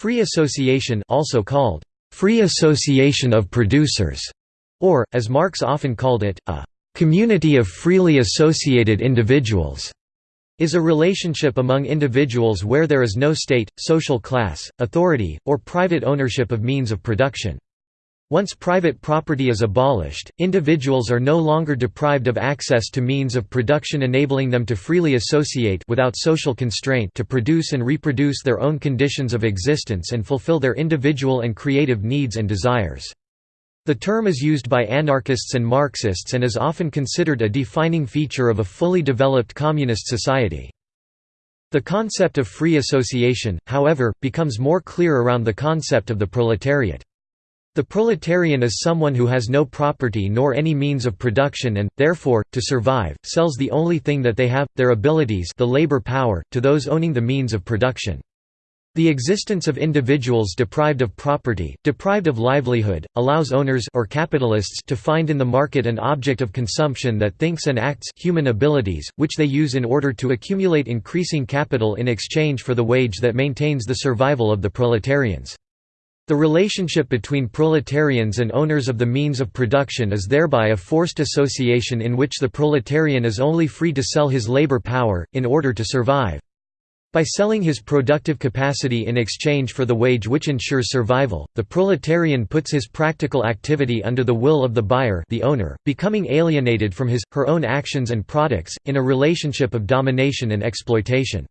Free association also called free association of producers, or, as Marx often called it, a community of freely associated individuals, is a relationship among individuals where there is no state, social class, authority, or private ownership of means of production. Once private property is abolished, individuals are no longer deprived of access to means of production enabling them to freely associate without social constraint to produce and reproduce their own conditions of existence and fulfill their individual and creative needs and desires. The term is used by anarchists and Marxists and is often considered a defining feature of a fully developed communist society. The concept of free association, however, becomes more clear around the concept of the proletariat. The proletarian is someone who has no property nor any means of production and, therefore, to survive, sells the only thing that they have, their abilities the labor power, to those owning the means of production. The existence of individuals deprived of property, deprived of livelihood, allows owners or capitalists to find in the market an object of consumption that thinks and acts human abilities, which they use in order to accumulate increasing capital in exchange for the wage that maintains the survival of the proletarians. The relationship between proletarians and owners of the means of production is thereby a forced association in which the proletarian is only free to sell his labor power, in order to survive. By selling his productive capacity in exchange for the wage which ensures survival, the proletarian puts his practical activity under the will of the buyer the owner, becoming alienated from his, her own actions and products, in a relationship of domination and exploitation.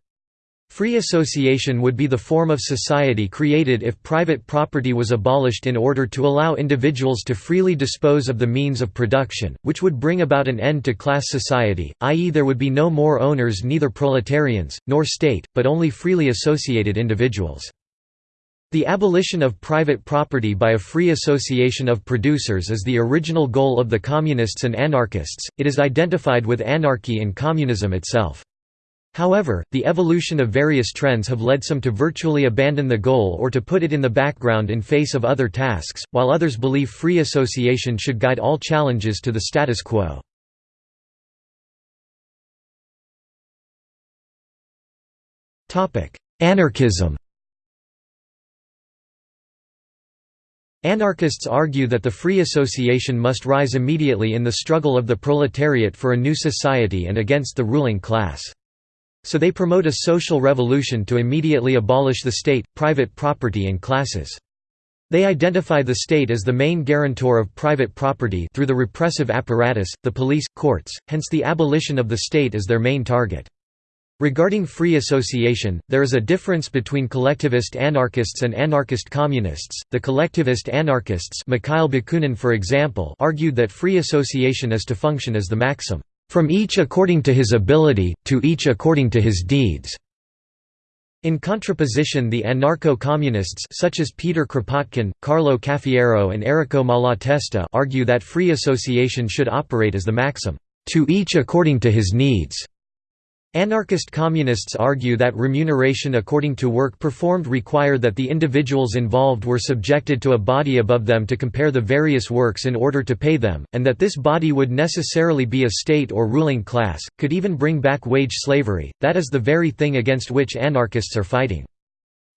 Free association would be the form of society created if private property was abolished in order to allow individuals to freely dispose of the means of production, which would bring about an end to class society, i.e. there would be no more owners neither proletarians, nor state, but only freely associated individuals. The abolition of private property by a free association of producers is the original goal of the communists and anarchists, it is identified with anarchy and communism itself. However, the evolution of various trends have led some to virtually abandon the goal or to put it in the background in face of other tasks, while others believe free association should guide all challenges to the status quo. Anarchism Anarchists argue that the free association must rise immediately in the struggle of the proletariat for a new society and against the ruling class. So they promote a social revolution to immediately abolish the state, private property and classes. They identify the state as the main guarantor of private property through the repressive apparatus, the police, courts, hence the abolition of the state as their main target. Regarding free association, there is a difference between collectivist anarchists and anarchist communists. The collectivist anarchists, Mikhail Bakunin for example, argued that free association is to function as the maxim from each according to his ability, to each according to his deeds." In contraposition the anarcho-communists such as Peter Kropotkin, Carlo Cafiero and Errico Malatesta argue that free association should operate as the maxim, "...to each according to his needs." Anarchist communists argue that remuneration according to work performed required that the individuals involved were subjected to a body above them to compare the various works in order to pay them, and that this body would necessarily be a state or ruling class, could even bring back wage slavery, that is the very thing against which anarchists are fighting.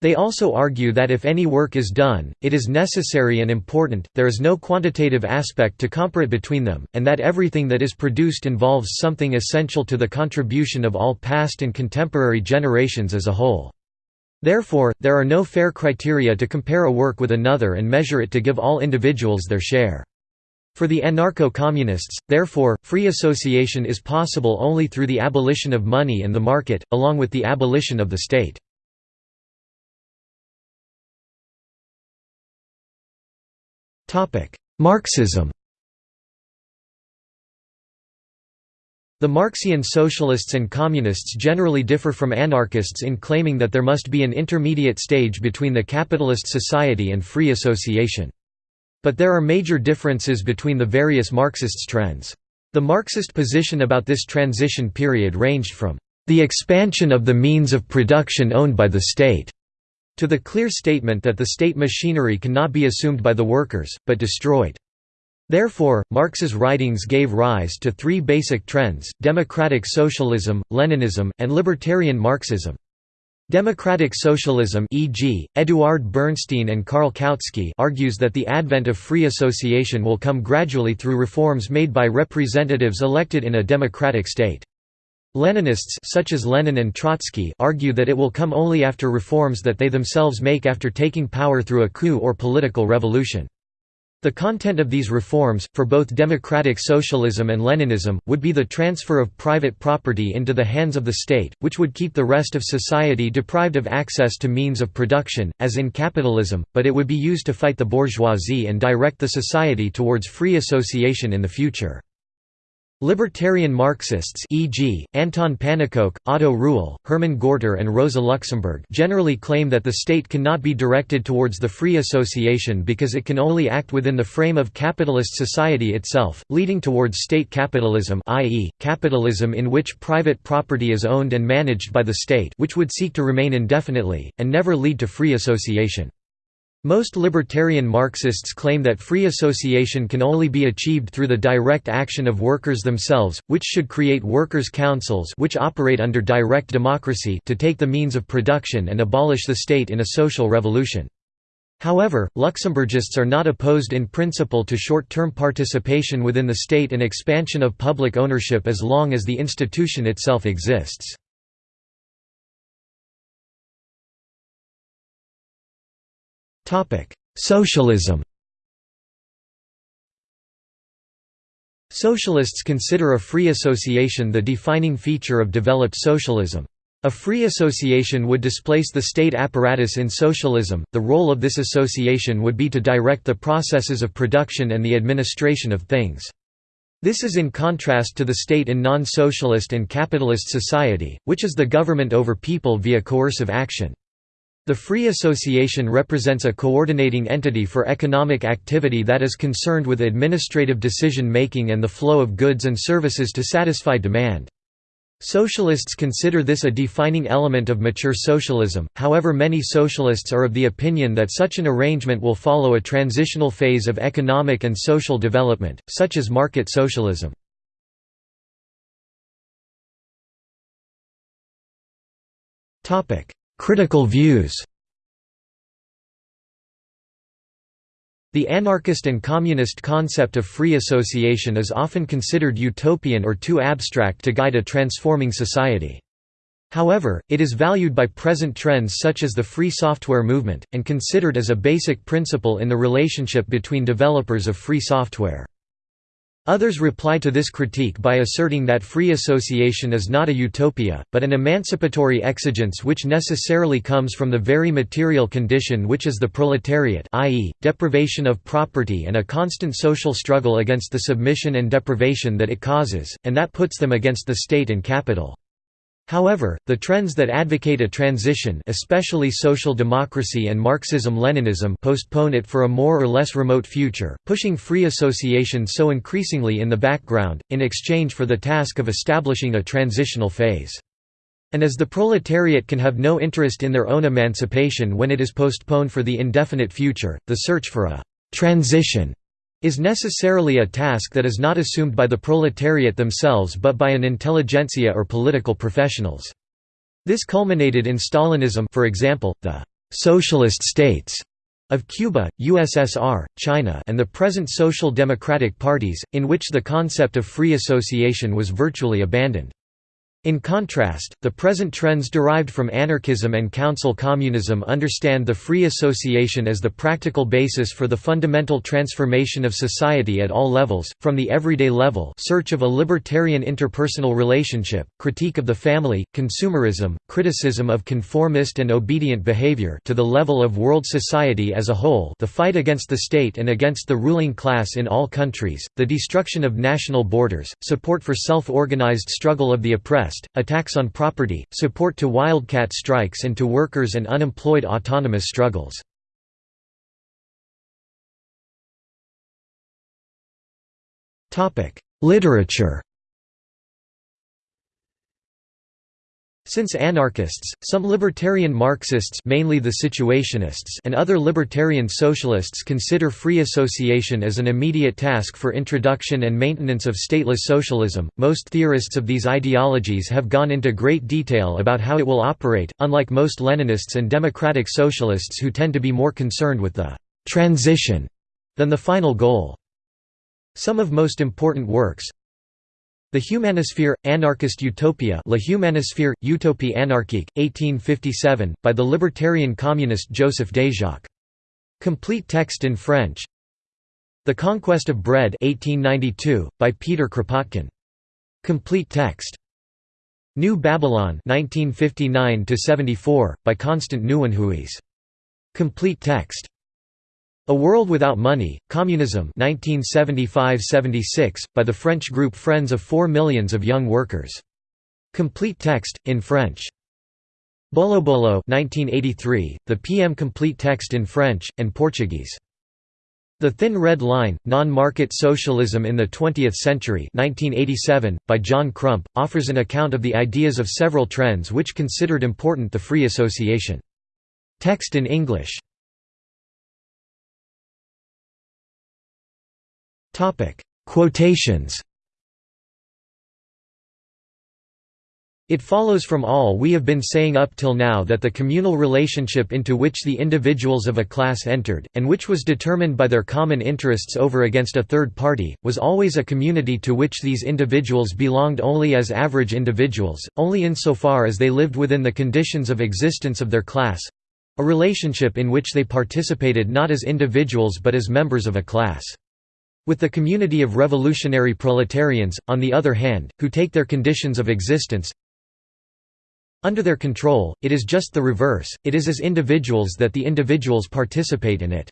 They also argue that if any work is done, it is necessary and important, there is no quantitative aspect to compare between them, and that everything that is produced involves something essential to the contribution of all past and contemporary generations as a whole. Therefore, there are no fair criteria to compare a work with another and measure it to give all individuals their share. For the anarcho-communists, therefore, free association is possible only through the abolition of money and the market, along with the abolition of the state. Marxism The Marxian socialists and communists generally differ from anarchists in claiming that there must be an intermediate stage between the capitalist society and free association. But there are major differences between the various Marxist trends. The Marxist position about this transition period ranged from the expansion of the means of production owned by the state to the clear statement that the state machinery cannot be assumed by the workers, but destroyed. Therefore, Marx's writings gave rise to three basic trends, democratic socialism, Leninism, and libertarian Marxism. Democratic socialism e.g., Eduard Bernstein and Karl Kautsky argues that the advent of free association will come gradually through reforms made by representatives elected in a democratic state. Leninists such as Lenin and Trotsky argue that it will come only after reforms that they themselves make after taking power through a coup or political revolution. The content of these reforms, for both democratic socialism and Leninism, would be the transfer of private property into the hands of the state, which would keep the rest of society deprived of access to means of production, as in capitalism, but it would be used to fight the bourgeoisie and direct the society towards free association in the future. Libertarian Marxists e.g., Anton Pannekoek, Otto Rühle, Herman Gorter and Rosa Luxemburg generally claim that the state cannot be directed towards the free association because it can only act within the frame of capitalist society itself, leading towards state capitalism i.e., capitalism in which private property is owned and managed by the state which would seek to remain indefinitely, and never lead to free association. Most libertarian Marxists claim that free association can only be achieved through the direct action of workers themselves, which should create workers' councils which operate under direct democracy to take the means of production and abolish the state in a social revolution. However, Luxemburgists are not opposed in principle to short-term participation within the state and expansion of public ownership as long as the institution itself exists. Socialism Socialists consider a free association the defining feature of developed socialism. A free association would displace the state apparatus in socialism. The role of this association would be to direct the processes of production and the administration of things. This is in contrast to the state in non-socialist and capitalist society, which is the government over people via coercive action. The Free Association represents a coordinating entity for economic activity that is concerned with administrative decision-making and the flow of goods and services to satisfy demand. Socialists consider this a defining element of mature socialism, however many socialists are of the opinion that such an arrangement will follow a transitional phase of economic and social development, such as market socialism. Critical views The anarchist and communist concept of free association is often considered utopian or too abstract to guide a transforming society. However, it is valued by present trends such as the free software movement, and considered as a basic principle in the relationship between developers of free software. Others reply to this critique by asserting that free association is not a utopia, but an emancipatory exigence which necessarily comes from the very material condition which is the proletariat i.e., deprivation of property and a constant social struggle against the submission and deprivation that it causes, and that puts them against the state and capital. However, the trends that advocate a transition especially social democracy and Marxism-Leninism postpone it for a more or less remote future, pushing free association so increasingly in the background, in exchange for the task of establishing a transitional phase. And as the proletariat can have no interest in their own emancipation when it is postponed for the indefinite future, the search for a «transition» is necessarily a task that is not assumed by the proletariat themselves but by an intelligentsia or political professionals. This culminated in Stalinism for example, the «socialist states» of Cuba, USSR, China and the present social democratic parties, in which the concept of free association was virtually abandoned. In contrast, the present trends derived from anarchism and council communism understand the free association as the practical basis for the fundamental transformation of society at all levels, from the everyday level search of a libertarian interpersonal relationship, critique of the family, consumerism, criticism of conformist and obedient behavior to the level of world society as a whole the fight against the state and against the ruling class in all countries, the destruction of national borders, support for self-organized struggle of the oppressed attacks on property, support to wildcat strikes and to workers and unemployed autonomous struggles. Literature Since anarchists, some libertarian Marxists mainly the situationists and other libertarian socialists consider free association as an immediate task for introduction and maintenance of stateless socialism, most theorists of these ideologies have gone into great detail about how it will operate, unlike most Leninists and democratic socialists who tend to be more concerned with the «transition» than the final goal. Some of most important works, the Humanosphere, Anarchist Utopia La Humanosphère, Utopie anarchique, 1857, by the libertarian communist Joseph Déjacque. Complete text in French The Conquest of Bread 1892, by Peter Kropotkin. Complete text. New Babylon 1959 by Constant Nieuwenhuys. Complete text. A World Without Money, Communism 1975–76, by the French group Friends of Four Millions of Young Workers. Complete text, in French. Bolo Bolo 1983, the PM complete text in French, and Portuguese. The Thin Red Line, Non-Market Socialism in the Twentieth Century 1987, by John Crump, offers an account of the ideas of several trends which considered important the free association. Text in English Quotations It follows from all we have been saying up till now that the communal relationship into which the individuals of a class entered, and which was determined by their common interests over against a third party, was always a community to which these individuals belonged only as average individuals, only insofar as they lived within the conditions of existence of their class—a relationship in which they participated not as individuals but as members of a class. With the community of revolutionary proletarians, on the other hand, who take their conditions of existence under their control, it is just the reverse, it is as individuals that the individuals participate in it.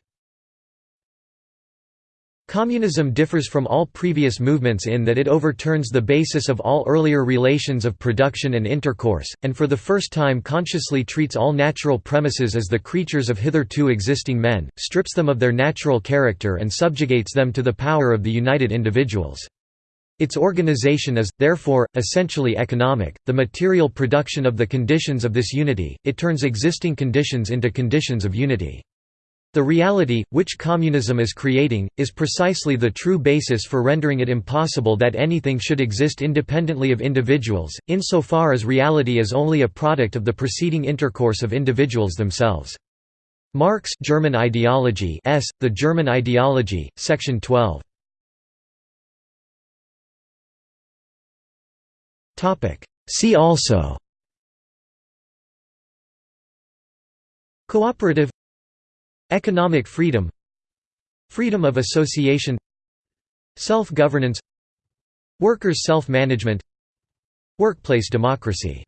Communism differs from all previous movements in that it overturns the basis of all earlier relations of production and intercourse, and for the first time consciously treats all natural premises as the creatures of hitherto existing men, strips them of their natural character and subjugates them to the power of the united individuals. Its organization is, therefore, essentially economic, the material production of the conditions of this unity, it turns existing conditions into conditions of unity. The reality, which communism is creating, is precisely the true basis for rendering it impossible that anything should exist independently of individuals, insofar as reality is only a product of the preceding intercourse of individuals themselves. Marx German Ideology S. The German Ideology, Section 12. See also Cooperative Economic freedom Freedom of association Self-governance Workers' self-management Workplace democracy